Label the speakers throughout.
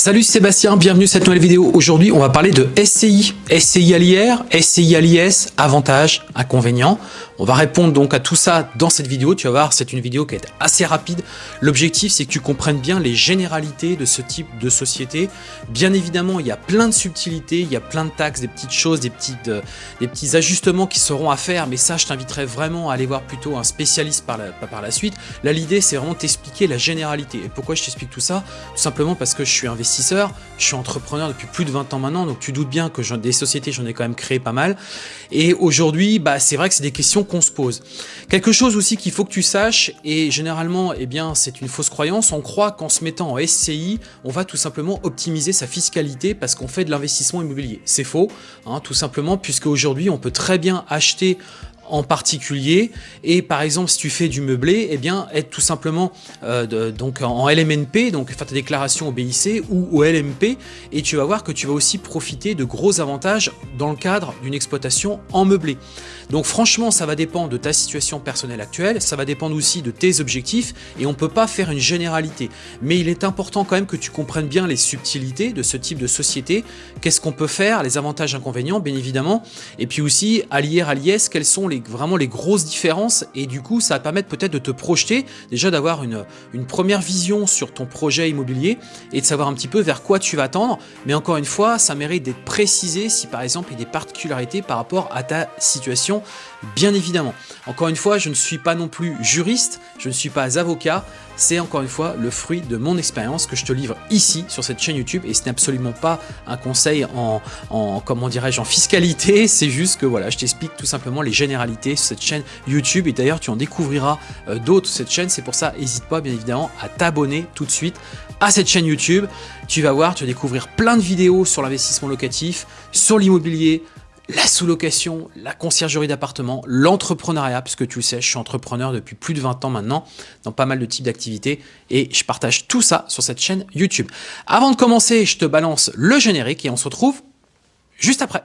Speaker 1: Salut Sébastien, bienvenue dans cette nouvelle vidéo. Aujourd'hui, on va parler de SCI, SCI à l'IR, SCI à l'IS, avantages, inconvénients. On va répondre donc à tout ça dans cette vidéo. Tu vas voir, c'est une vidéo qui est assez rapide. L'objectif, c'est que tu comprennes bien les généralités de ce type de société. Bien évidemment, il y a plein de subtilités, il y a plein de taxes, des petites choses, des, euh, petits ajustements qui seront à faire. Mais ça, je t'inviterai vraiment à aller voir plutôt un spécialiste par la, par la suite. Là, l'idée, c'est vraiment t'expliquer la généralité. Et pourquoi je t'explique tout ça? Tout simplement parce que je suis investisseur, je suis entrepreneur depuis plus de 20 ans maintenant. Donc, tu doutes bien que des sociétés, j'en ai quand même créé pas mal. Et aujourd'hui, bah, c'est vrai que c'est des questions se pose. Quelque chose aussi qu'il faut que tu saches, et généralement, eh bien, c'est une fausse croyance, on croit qu'en se mettant en SCI, on va tout simplement optimiser sa fiscalité parce qu'on fait de l'investissement immobilier. C'est faux, hein, tout simplement, puisque aujourd'hui, on peut très bien acheter en particulier. Et par exemple si tu fais du meublé eh bien être tout simplement euh, donc en LMNP donc faire ta déclaration au BIC ou au LMP et tu vas voir que tu vas aussi profiter de gros avantages dans le cadre d'une exploitation en meublé. Donc franchement ça va dépendre de ta situation personnelle actuelle ça va dépendre aussi de tes objectifs et on peut pas faire une généralité. Mais il est important quand même que tu comprennes bien les subtilités de ce type de société qu'est-ce qu'on peut faire les avantages inconvénients bien évidemment et puis aussi à l'IR à l'IS quels sont les vraiment les grosses différences et du coup ça va permettre peut-être de te projeter, déjà d'avoir une, une première vision sur ton projet immobilier et de savoir un petit peu vers quoi tu vas tendre. Mais encore une fois, ça mérite d'être précisé si par exemple il y a des particularités par rapport à ta situation, bien évidemment. Encore une fois, je ne suis pas non plus juriste, je ne suis pas avocat, c'est encore une fois le fruit de mon expérience que je te livre ici sur cette chaîne YouTube et ce n'est absolument pas un conseil en, en comment dirais-je en fiscalité, c'est juste que voilà, je t'explique tout simplement les généralités sur cette chaîne YouTube et d'ailleurs tu en découvriras euh, d'autres sur cette chaîne, c'est pour ça n'hésite pas bien évidemment à t'abonner tout de suite à cette chaîne YouTube. Tu vas voir, tu vas découvrir plein de vidéos sur l'investissement locatif, sur l'immobilier, la sous-location, la conciergerie d'appartement, l'entrepreneuriat, puisque tu le sais, je suis entrepreneur depuis plus de 20 ans maintenant, dans pas mal de types d'activités, et je partage tout ça sur cette chaîne YouTube. Avant de commencer, je te balance le générique et on se retrouve juste après.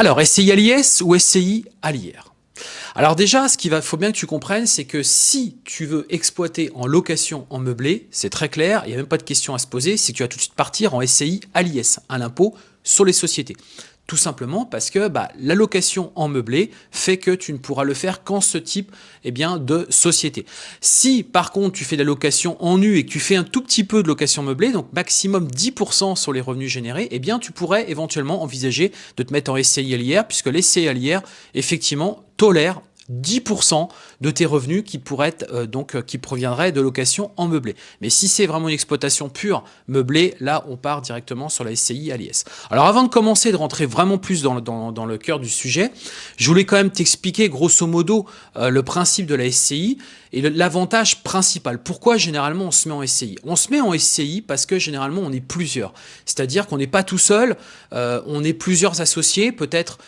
Speaker 1: Alors, SCI à l'IS ou SCI à l'IR alors déjà, ce qu'il faut bien que tu comprennes, c'est que si tu veux exploiter en location en meublé, c'est très clair, il n'y a même pas de question à se poser, c'est que tu vas tout de suite partir en SCI à l'IS, à l'impôt sur les sociétés. Tout simplement parce que bah, la location en meublé fait que tu ne pourras le faire qu'en ce type eh bien, de société. Si par contre tu fais de la location en nu et que tu fais un tout petit peu de location meublée, donc maximum 10% sur les revenus générés, eh bien tu pourrais éventuellement envisager de te mettre en SCI LIR puisque les SCI LIR effectivement tolèrent 10% de tes revenus qui pourraient être, euh, donc euh, qui proviendraient de location en meublé. Mais si c'est vraiment une exploitation pure meublée, là on part directement sur la SCI à l'IS. Alors avant de commencer de rentrer vraiment plus dans, dans, le cœur du sujet, je voulais quand même t'expliquer grosso modo euh, le principe de la SCI et l'avantage principal. Pourquoi généralement on se met en SCI On se met en SCI parce que généralement on est plusieurs. C'est-à-dire qu'on n'est pas tout seul, on est plusieurs associés, peut-être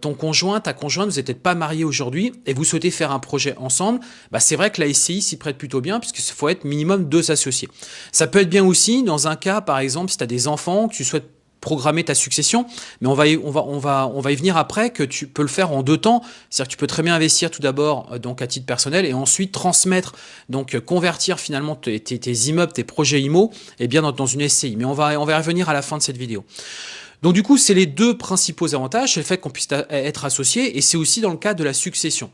Speaker 1: ton conjoint, ta conjointe, vous n'êtes pas marié aujourd'hui et vous souhaitez faire un projet ensemble, bah c'est vrai que la SCI s'y prête plutôt bien puisqu'il faut être minimum deux associés. Ça peut être bien aussi dans un cas, par exemple, si tu as des enfants, que tu souhaites programmer ta succession, mais on va, y, on, va, on, va, on va y venir après que tu peux le faire en deux temps. C'est-à-dire que tu peux très bien investir tout d'abord euh, donc à titre personnel et ensuite transmettre, donc euh, convertir finalement tes, immeubles, tes projets IMO, et eh bien dans, dans, une SCI. Mais on va, on va y revenir à la fin de cette vidéo. Donc du coup, c'est les deux principaux avantages, c'est le fait qu'on puisse être associé et c'est aussi dans le cas de la succession.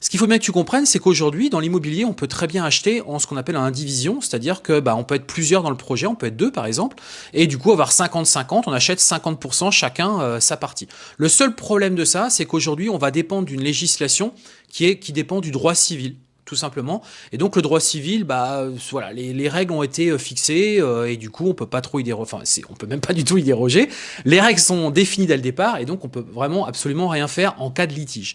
Speaker 1: Ce qu'il faut bien que tu comprennes, c'est qu'aujourd'hui, dans l'immobilier, on peut très bien acheter en ce qu'on appelle un indivision, c'est-à-dire que bah, on peut être plusieurs dans le projet, on peut être deux par exemple, et du coup avoir 50-50, on achète 50% chacun euh, sa partie. Le seul problème de ça, c'est qu'aujourd'hui, on va dépendre d'une législation qui, est, qui dépend du droit civil tout simplement. Et donc le droit civil, bah voilà, les, règles ont été euh, fixées euh, et du coup on peut pas trop y déroger. Enfin, on peut même pas du tout y déroger. Les règles sont définies dès le départ et donc on peut vraiment absolument rien faire en cas de litige.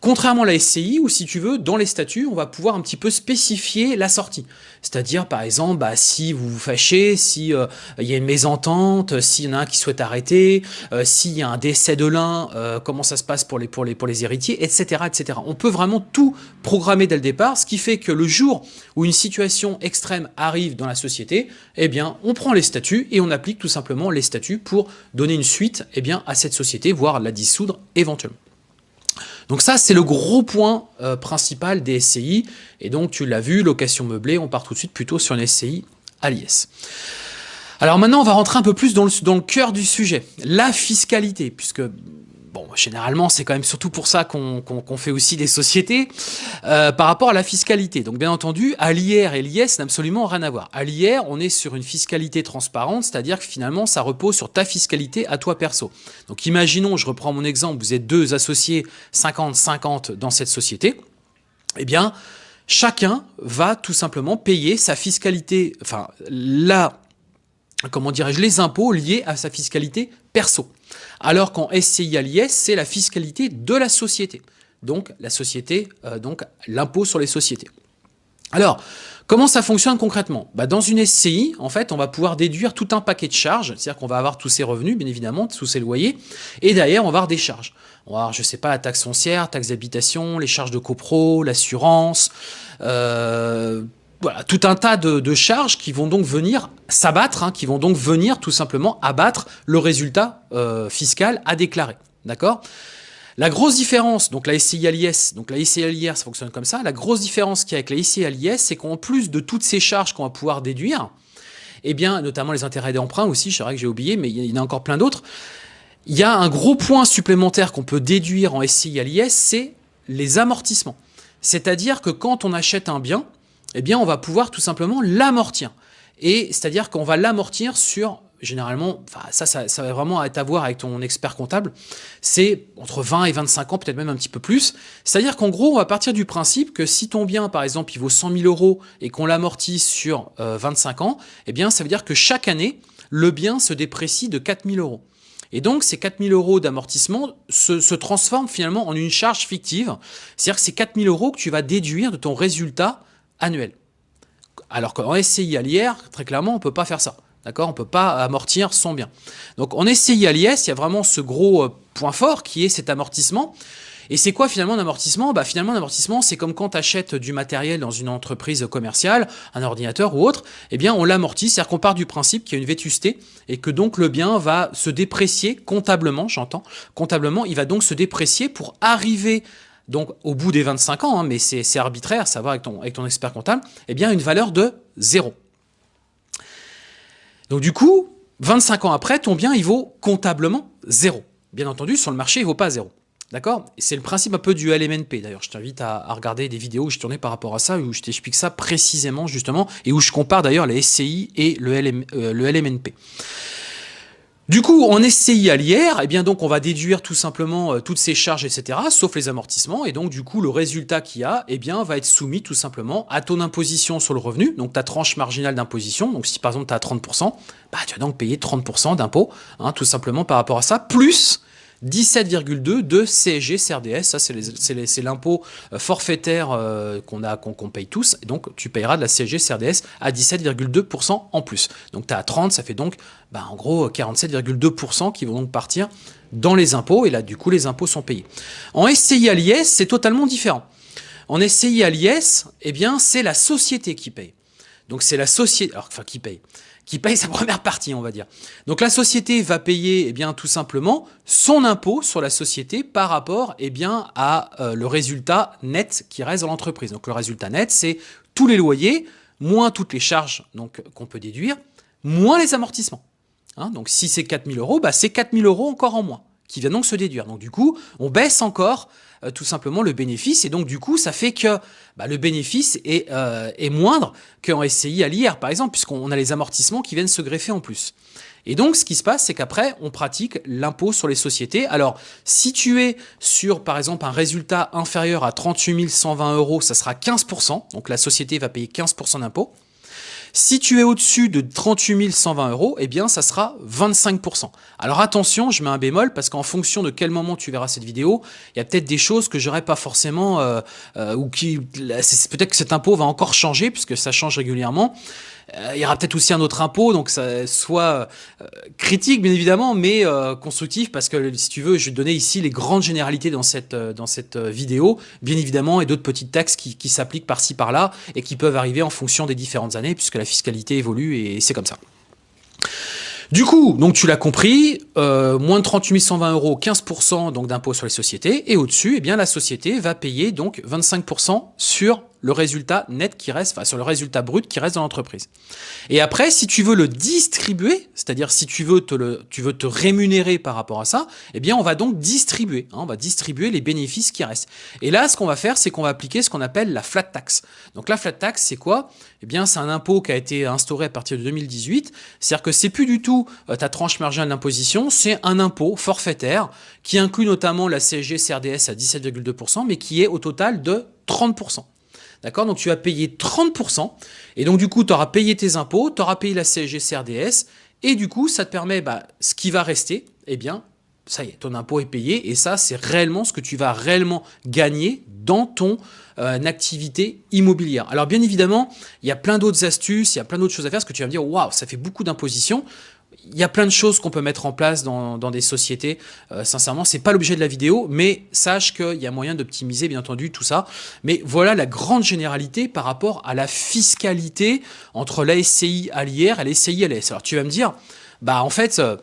Speaker 1: Contrairement à la SCI, où si tu veux, dans les statuts, on va pouvoir un petit peu spécifier la sortie. C'est-à-dire, par exemple, bah, si vous vous fâchez, si euh, il y a une mésentente, s'il y en a un qui souhaite arrêter, euh, s'il y a un décès de l'un, euh, comment ça se passe pour les, pour, les, pour les héritiers, etc., etc. On peut vraiment tout programmer dès le départ, ce qui fait que le jour où une situation extrême arrive dans la société, eh bien, on prend les statuts et on applique tout simplement les statuts pour donner une suite eh bien, à cette société, voire la dissoudre éventuellement. Donc ça, c'est le gros point euh, principal des SCI. Et donc, tu l'as vu, location meublée, on part tout de suite plutôt sur une SCI à l'IS. Alors maintenant, on va rentrer un peu plus dans le, dans le cœur du sujet, la fiscalité, puisque bon, généralement, c'est quand même surtout pour ça qu'on fait aussi des sociétés, euh, par rapport à la fiscalité. Donc, bien entendu, à l'IR et l'IS n'a absolument rien à voir. À l'IR, on est sur une fiscalité transparente, c'est-à-dire que finalement, ça repose sur ta fiscalité à toi perso. Donc, imaginons, je reprends mon exemple, vous êtes deux associés 50-50 dans cette société, eh bien, chacun va tout simplement payer sa fiscalité, enfin, là, comment dirais-je, les impôts liés à sa fiscalité perso. Alors qu'en SCI à l'IS, c'est la fiscalité de la société. Donc, la société, euh, donc l'impôt sur les sociétés. Alors, comment ça fonctionne concrètement? Bah, Dans une SCI, en fait, on va pouvoir déduire tout un paquet de charges, c'est-à-dire qu'on va avoir tous ses revenus, bien évidemment, tous ses loyers, et derrière, on va avoir des charges. On va avoir, je sais pas, la taxe foncière, taxe d'habitation, les charges de copro, l'assurance, euh, voilà, tout un tas de, charges qui vont donc venir s'abattre, hein, qui vont donc venir tout simplement abattre le résultat euh, fiscal à déclarer. D'accord? La grosse différence, donc la SCI à l'IS, donc la SCI à ça fonctionne comme ça. La grosse différence qu'il y a avec la SCI à l'IS, c'est qu'en plus de toutes ces charges qu'on va pouvoir déduire, eh bien, notamment les intérêts d'emprunt aussi, c'est vrai que j'ai oublié, mais il y en a encore plein d'autres. Il y a un gros point supplémentaire qu'on peut déduire en SCI à l'IS, c'est les amortissements. C'est-à-dire que quand on achète un bien, eh bien, on va pouvoir tout simplement l'amortir. Et c'est-à-dire qu'on va l'amortir sur, généralement, enfin, ça, ça, va vraiment être à voir avec ton expert comptable, c'est entre 20 et 25 ans, peut-être même un petit peu plus. C'est-à-dire qu'en gros, on va partir du principe que si ton bien, par exemple, il vaut 100 000 euros et qu'on l'amortit sur 25 euh, ans, eh bien, ça veut dire que chaque année, le bien se déprécie de 4 000 euros. Et donc, ces 4 000 euros d'amortissement se, se, transforment finalement en une charge fictive. C'est-à-dire que c'est 4 000 euros que tu vas déduire de ton résultat annuel. Alors qu'en SCI à l'IR, très clairement, on ne peut pas faire ça. D'accord? On ne peut pas amortir son bien. Donc en SCI à l'IS, il y a vraiment ce gros euh, point fort qui est cet amortissement. Et c'est quoi finalement un amortissement? Bah, Finalement, un amortissement, c'est comme quand tu achètes du matériel dans une entreprise commerciale, un ordinateur ou autre, eh bien on l'amortit, c'est-à-dire qu'on part du principe qu'il y a une vétusté et que donc le bien va se déprécier comptablement, j'entends, comptablement, il va donc se déprécier pour arriver donc au bout des 25 ans, hein, mais c'est arbitraire, ça va avec ton, expert comptable, eh bien une valeur de 0. Donc du coup, 25 ans après, ton bien, il vaut comptablement 0. Bien entendu, sur le marché, il ne vaut pas 0. D'accord? C'est le principe un peu du LMNP. D'ailleurs, je t'invite à, regarder des vidéos où je tournais par rapport à ça, où je t'explique ça précisément, justement, et où je compare d'ailleurs les SCI et le, euh, le LMNP. Du coup, en SCI à l'IR, eh bien donc on va déduire tout simplement euh, toutes ces charges, etc., sauf les amortissements, et donc du coup le résultat qu'il y a, eh bien va être soumis tout simplement à ton imposition sur le revenu, donc ta tranche marginale d'imposition. Donc si par exemple tu as 30%, bah, tu vas donc payer 30% d'impôt, hein, tout simplement par rapport à ça, plus 17,2 de CSG CRDS, ça c'est l'impôt euh, forfaitaire euh, qu'on qu'on paye tous, donc tu payeras de la CSG CRDS à 17,2% en plus. Donc tu as 30, ça fait donc bah, en gros 47,2% qui vont donc partir dans les impôts, et là du coup les impôts sont payés. En SCI à l'IS, c'est totalement différent. En SCI à l'IS, eh bien c'est la société qui paye. Donc c'est la société, enfin qui paye qui paye sa première partie, on va dire. Donc la société va payer eh bien, tout simplement son impôt sur la société par rapport eh bien, à euh, le résultat net qui reste dans l'entreprise. Donc le résultat net, c'est tous les loyers, moins toutes les charges qu'on peut déduire, moins les amortissements. Hein, donc si c'est 4000 euros, bah, c'est 4000 euros encore en moins qui vient donc se déduire. Donc du coup, on baisse encore euh, tout simplement le bénéfice. Et donc, du coup, ça fait que bah, le bénéfice est, euh, est moindre qu'en SCI à l'IR, par exemple, puisqu'on a les amortissements qui viennent se greffer en plus. Et donc, ce qui se passe, c'est qu'après, on pratique l'impôt sur les sociétés. Alors, si tu es sur, par exemple, un résultat inférieur à 38 120 euros, ça sera 15%. Donc, la société va payer 15% d'impôt. Si tu es au-dessus de 38 120 euros, eh bien, ça sera 25%. Alors attention, je mets un bémol parce qu'en fonction de quel moment tu verras cette vidéo, il y a peut-être des choses que j'aurais pas forcément, euh, euh, ou qui, peut-être que cet impôt va encore changer puisque ça change régulièrement. Euh, il y aura peut-être aussi un autre impôt, donc ça soit euh, critique bien évidemment, mais euh, constructif parce que si tu veux, je vais te donner ici les grandes généralités dans cette, dans cette vidéo, bien évidemment, et d'autres petites taxes qui, qui s'appliquent par-ci par-là et qui peuvent arriver en fonction des différentes années puisque la fiscalité évolue et c'est comme ça. Du coup, donc tu l'as compris, moins de 38 120 euros, 15% donc d'impôt sur les sociétés, et au-dessus, eh bien la société va payer donc 25% sur le résultat net qui reste, enfin sur le résultat brut qui reste dans l'entreprise. Et après, si tu veux le distribuer, c'est-à-dire si tu veux te tu veux te rémunérer par rapport à ça, eh bien on va donc distribuer, hein, on va distribuer les bénéfices qui restent. Et là, ce qu'on va faire, c'est qu'on va appliquer ce qu'on appelle la flat tax. Donc la flat tax, c'est quoi? Eh bien, c'est un impôt qui a été instauré à partir de 2018. C'est-à-dire que c'est plus du tout euh, ta tranche marginale d'imposition, c'est un impôt forfaitaire qui inclut notamment la CSG CRDS à 17,2%, mais qui est au total de 30%. D'accord? Donc tu vas payer 30%, et donc du coup, tu auras payé tes impôts, tu auras payé la CSG CRDS, et du coup, ça te permet, bah, ce qui va rester, eh bien, ça y est, ton impôt est payé, et ça, c'est réellement ce que tu vas réellement gagner dans ton euh, activité immobilière. Alors bien évidemment, il y a plein d'autres astuces, il y a plein d'autres choses à faire, parce que tu vas me dire, waouh, ça fait beaucoup d'imposition il y a plein de choses qu'on peut mettre en place dans, des sociétés. Euh, sincèrement, c'est pas l'objet de la vidéo, mais sache qu'il y a moyen d'optimiser, bien entendu, tout ça. Mais voilà la grande généralité par rapport à la fiscalité entre la SCI à l'IR et la SCI à l'ES. Alors tu vas me dire, bah en fait, euh,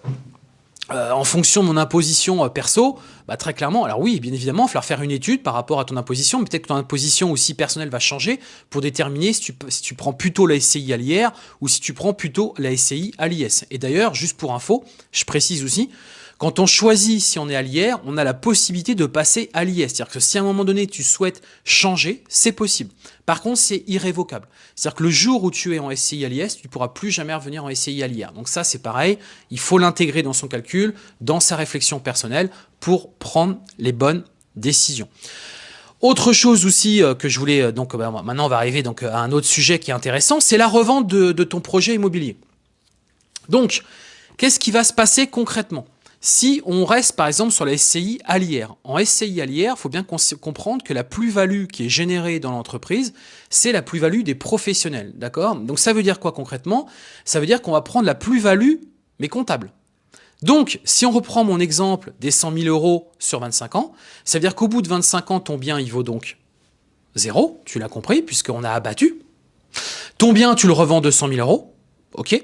Speaker 1: euh, en fonction de mon imposition euh, perso, bah, très clairement, alors oui, bien évidemment, il va falloir faire une étude par rapport à ton imposition, mais peut-être que ton imposition aussi personnelle va changer pour déterminer si tu, si tu prends plutôt la SCI à l'IR ou si tu prends plutôt la SCI à l'IS. Et d'ailleurs, juste pour info, je précise aussi, quand on choisit si on est à l'IR, on a la possibilité de passer à l'IS. C'est-à-dire que si à un moment donné tu souhaites changer, c'est possible. Par contre, c'est irrévocable. C'est-à-dire que le jour où tu es en SCI à l'IS, tu ne pourras plus jamais revenir en SCI à l'IR. Donc ça, c'est pareil. Il faut l'intégrer dans son calcul, dans sa réflexion personnelle pour prendre les bonnes décisions. Autre chose aussi euh, que je voulais, euh, donc bah, maintenant on va arriver donc à un autre sujet qui est intéressant, c'est la revente de ton projet immobilier. Donc, qu'est-ce qui va se passer concrètement? Si on reste par exemple sur la SCI à l'IR, en SCI à l'IR, il faut bien comprendre que la plus-value qui est générée dans l'entreprise, c'est la plus-value des professionnels, d'accord? Donc ça veut dire quoi concrètement? Ça veut dire qu'on va prendre la plus-value, mais comptable. Donc, si on reprend mon exemple des 100 000 euros sur 25 ans, ça veut dire qu'au bout de 25 ans, ton bien, il vaut donc zéro, tu l'as compris, puisqu'on a abattu. Ton bien, tu le revends 200 000 euros, ok?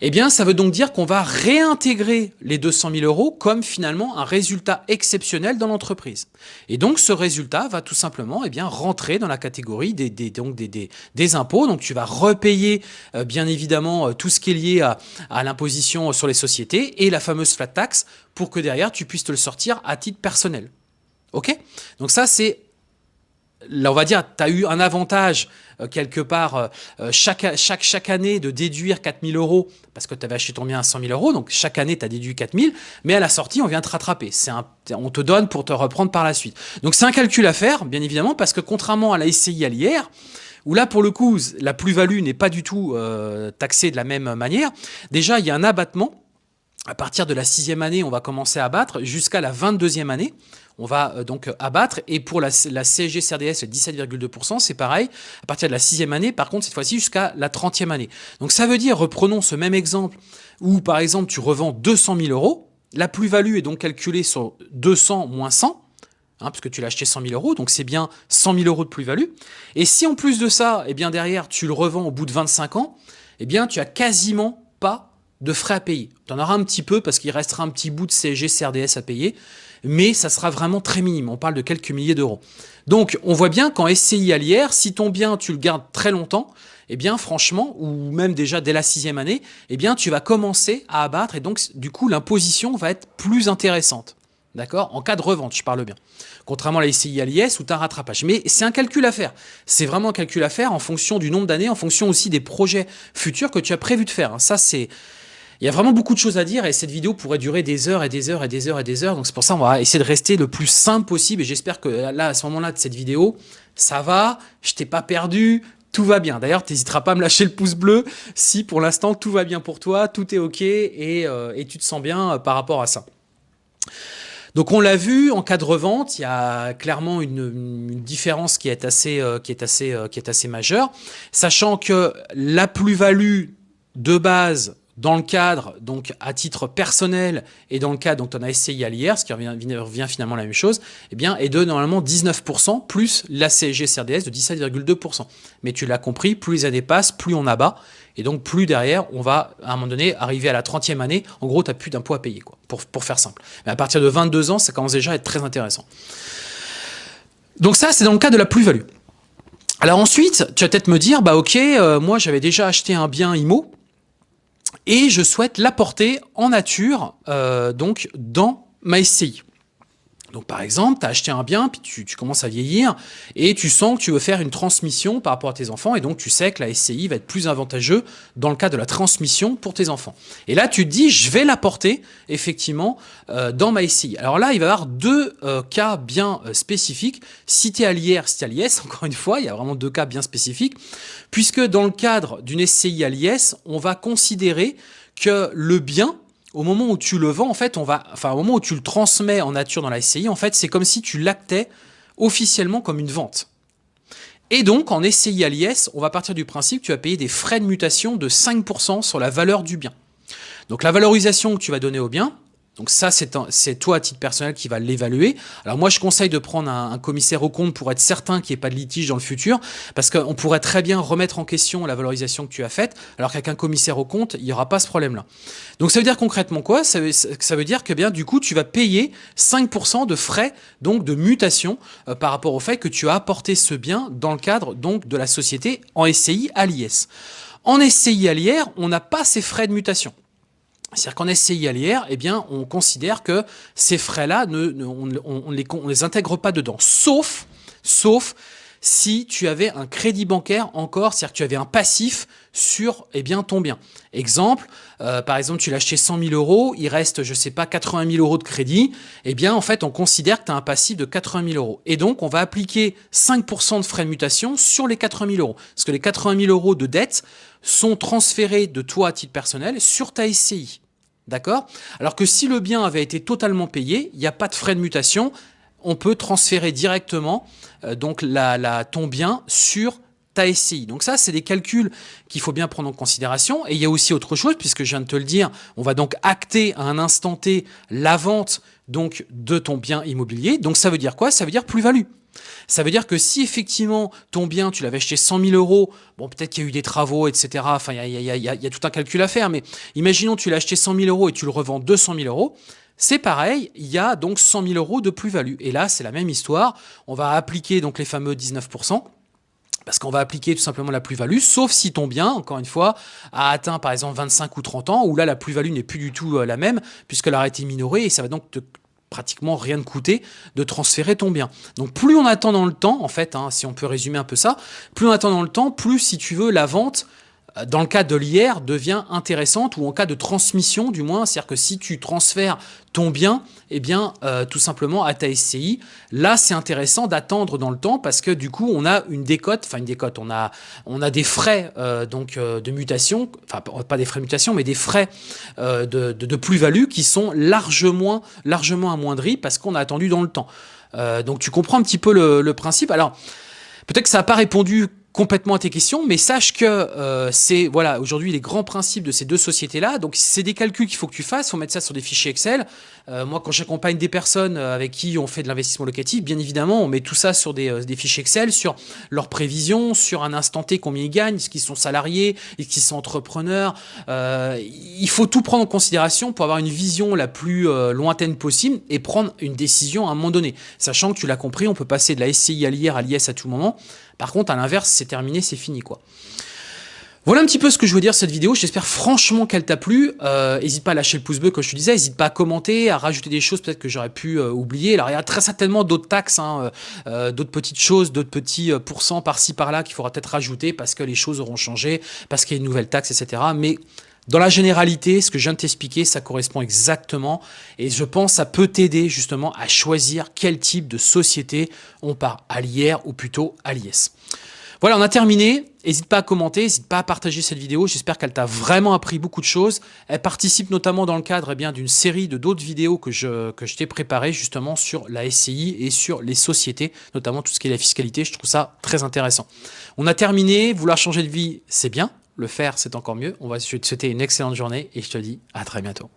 Speaker 1: Eh bien, ça veut donc dire qu'on va réintégrer les 200 000 euros comme finalement un résultat exceptionnel dans l'entreprise. Et donc, ce résultat va tout simplement eh bien, rentrer dans la catégorie des, donc des, impôts. Donc, tu vas repayer euh, bien évidemment euh, tout ce qui est lié à, à l'imposition sur les sociétés et la fameuse flat tax pour que derrière, tu puisses te le sortir à titre personnel. OK? Donc ça, c'est là, on va dire, tu as eu un avantage euh, quelque part euh, euh, chaque, chaque, chaque année de déduire 4000 euros parce que tu avais acheté ton bien à 100 000 euros, donc chaque année tu as déduit 4000, mais à la sortie on vient te rattraper. Un, on te donne pour te reprendre par la suite. Donc c'est un calcul à faire, bien évidemment, parce que contrairement à la SCI à l'IR, où là pour le coup la plus-value n'est pas du tout taxée de la même manière, déjà il y a un abattement à partir de la sixième année, on va commencer à abattre jusqu'à la 22e année on va euh, donc abattre. Et pour la, CSG CRDS, 17,2%, c'est pareil, à partir de la sixième année, par contre, cette fois-ci jusqu'à la 30e année. Donc ça veut dire, reprenons ce même exemple, où par exemple, tu revends 200 000 euros, la plus-value est donc calculée sur 200 moins 100, hein, puisque tu l'as acheté 100 000 euros, donc c'est bien 100 000 euros de plus-value. Et si en plus de ça, eh bien derrière, tu le revends au bout de 25 ans, eh bien tu as quasiment pas de frais à payer. Tu en auras un petit peu parce qu'il restera un petit bout de CSG CRDS à payer, mais ça sera vraiment très minime. On parle de quelques milliers d'euros. Donc, on voit bien qu'en SCI à l'IR, si ton bien, tu le gardes très longtemps, eh bien, franchement, ou même déjà dès la sixième année, eh bien, tu vas commencer à abattre et donc, du coup, l'imposition va être plus intéressante. D'accord? En cas de revente, je parle bien. Contrairement à la SCI à l'IS où tu as un rattrapage. Mais c'est un calcul à faire. C'est vraiment un calcul à faire en fonction du nombre d'années, en fonction aussi des projets futurs que tu as prévu de faire. Ça, c'est il y a vraiment beaucoup de choses à dire et cette vidéo pourrait durer des heures et des heures et des heures et des heures. Donc c'est pour ça qu'on va essayer de rester le plus simple possible et j'espère que là, à ce moment-là de cette vidéo, ça va, je t'ai pas perdu, tout va bien. D'ailleurs, tu n'hésiteras pas à me lâcher le pouce bleu si pour l'instant tout va bien pour toi, tout est OK et, euh, tu te sens bien euh, par rapport à ça. Donc on l'a vu, en cas de revente, il y a clairement une, différence qui est assez, euh, qui est assez, qui est assez majeure, sachant que la plus-value de base dans le cadre, donc à titre personnel, et dans le cadre dont on a essayé à l'IR, ce qui revient, revient, finalement la même chose, eh bien, est de normalement 19% plus la CSG CRDS de 17,2%. Mais tu l'as compris, plus les années passent, plus on abat, et donc plus derrière, on va à un moment donné arriver à la 30e année, en gros, tu n'as plus d'impôt à payer, quoi, pour, pour faire simple. Mais à partir de 22 ans, ça commence déjà à être très intéressant. Donc ça, c'est dans le cas de la plus-value. Alors ensuite, tu vas peut-être me dire, bah ok, euh, moi j'avais déjà acheté un bien IMO, et je souhaite l'apporter en nature euh, donc dans ma SCI. Donc par exemple, tu as acheté un bien, puis tu, commences à vieillir, et tu sens que tu veux faire une transmission par rapport à tes enfants, et donc tu sais que la SCI va être plus avantageux dans le cas de la transmission pour tes enfants. Et là, tu te dis, je vais l'apporter effectivement euh, dans ma SCI. Alors là, il va y avoir deux euh, cas bien spécifiques. Si tu es à l'IR, si à l'IS, encore une fois, il y a vraiment deux cas bien spécifiques, puisque dans le cadre d'une SCI à l'IS, on va considérer que le bien, au moment où tu le vends, en fait, on va, enfin, au moment où tu le transmets en nature dans la SCI, en fait, c'est comme si tu l'actais officiellement comme une vente. Et donc, en SCI à l'IS, on va partir du principe que tu vas payer des frais de mutation de 5% sur la valeur du bien. Donc, la valorisation que tu vas donner au bien, donc ça, c'est toi à titre personnel qui va l'évaluer. Alors moi, je conseille de prendre un, commissaire au compte pour être certain qu'il n'y ait pas de litige dans le futur, parce qu'on pourrait très bien remettre en question la valorisation que tu as faite, alors qu'avec un commissaire au compte, il n'y aura pas ce problème-là. Donc ça veut dire concrètement quoi? Ça veut, dire que bien du coup, tu vas payer 5% de frais donc de mutation euh, par rapport au fait que tu as apporté ce bien dans le cadre donc de la société en SCI à l'IS. En SCI à l'IR, on n'a pas ces frais de mutation. C'est-à-dire qu'en SCI à eh on considère que ces frais-là, on ne les, les, intègre pas dedans, sauf, sauf si tu avais un crédit bancaire encore, c'est-à-dire que tu avais un passif sur eh bien, ton bien. Exemple, euh, par exemple, tu l'as acheté 100 000 euros, il reste, je sais pas, 80 000 euros de crédit, eh bien, en fait, on considère que tu as un passif de 80 000 euros. Et donc, on va appliquer 5% de frais de mutation sur les 80 000 euros. Parce que les 80 000 euros de dette sont transférés de toi à titre personnel sur ta SCI. D'accord? Alors que si le bien avait été totalement payé, il n'y a pas de frais de mutation, on peut transférer directement euh, donc la, ton bien sur ta SCI. Donc ça, c'est des calculs qu'il faut bien prendre en considération. Et il y a aussi autre chose, puisque je viens de te le dire, on va donc acter à un instant T la vente donc de ton bien immobilier. Donc ça veut dire quoi? Ça veut dire plus-value. Ça veut dire que si effectivement ton bien, tu l'avais acheté 100 000 euros, bon peut-être qu'il y a eu des travaux, etc. Enfin, il y, a, tout un calcul à faire, mais imaginons tu l'as acheté 100 000 euros et tu le revends 200 000 euros, c'est pareil, il y a donc 100 000 euros de plus-value. Et là, c'est la même histoire. On va appliquer donc les fameux 19%. Parce qu'on va appliquer tout simplement la plus-value, sauf si ton bien, encore une fois, a atteint par exemple 25 ou 30 ans, où là la plus-value n'est plus du tout euh, la même, puisqu'elle a été minorée, et ça va donc te pratiquement rien de coûter de transférer ton bien. Donc plus on attend dans le temps, en fait, hein, si on peut résumer un peu ça, plus on attend dans le temps, plus si tu veux la vente dans le cas de l'IR, devient intéressante, ou en cas de transmission du moins, c'est-à-dire que si tu transfères ton bien, eh bien, euh, tout simplement à ta SCI, là, c'est intéressant d'attendre dans le temps parce que du coup, on a une décote, enfin une décote, on a, on a des frais euh, donc de mutation, enfin pas des frais de mutation, mais des frais de, de, plus-value qui sont largement, largement amoindris parce qu'on a attendu dans le temps. donc tu comprends un petit peu le, le principe. Alors, peut-être que ça n'a pas répondu complètement à tes questions, mais sache que euh, c'est voilà aujourd'hui les grands principes de ces deux sociétés-là. Donc c'est des calculs qu'il faut que tu fasses, faut mettre ça sur des fichiers Excel. Euh, moi, quand j'accompagne des personnes euh, avec qui on fait de l'investissement locatif, bien évidemment, on met tout ça sur des, des, fichiers Excel, sur leurs prévisions, sur un instant T combien ils gagnent, est-ce qu'ils sont salariés, est-ce qu'ils sont entrepreneurs. il faut tout prendre en considération pour avoir une vision la plus lointaine possible et prendre une décision à un moment donné, sachant que tu l'as compris, on peut passer de la SCI à l'IR à l'IS à tout moment. Par contre, à l'inverse, c'est terminé, c'est fini, quoi. Voilà un petit peu ce que je veux dire cette vidéo. J'espère franchement qu'elle t'a plu. N'hésite euh, pas à lâcher le pouce bleu, comme je te disais. N'hésite pas à commenter, à rajouter des choses peut-être que j'aurais pu euh, oublier. Alors, il y a très certainement d'autres taxes, hein, euh, d'autres petites choses, d'autres petits pourcents par-ci, par-là qu'il faudra peut-être rajouter parce que les choses auront changé, parce qu'il y a une nouvelle taxe, etc. Mais dans la généralité, ce que je viens de t'expliquer, ça correspond exactement et je pense que ça peut t'aider justement à choisir quel type de société on part, à l'IR ou plutôt à l'IS. Voilà, on a terminé. N'hésite pas à commenter, n'hésite pas à partager cette vidéo. J'espère qu'elle t'a vraiment appris beaucoup de choses. Elle participe notamment dans le cadre eh bien d'une série de d'autres vidéos que je, que je t'ai préparées justement sur la SCI et sur les sociétés, notamment tout ce qui est la fiscalité. Je trouve ça très intéressant. On a terminé. Vouloir changer de vie, c'est bien. Le faire, c'est encore mieux. On va te souhaiter une excellente journée et je te dis à très bientôt.